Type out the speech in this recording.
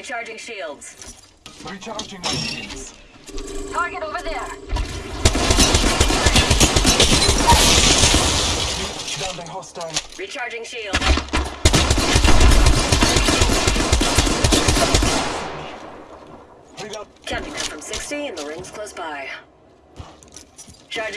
Recharging shields. Recharging my shields. Target over there. Down the hostile. Recharging shields. Reload. Counting down from 60 and the ring's close by.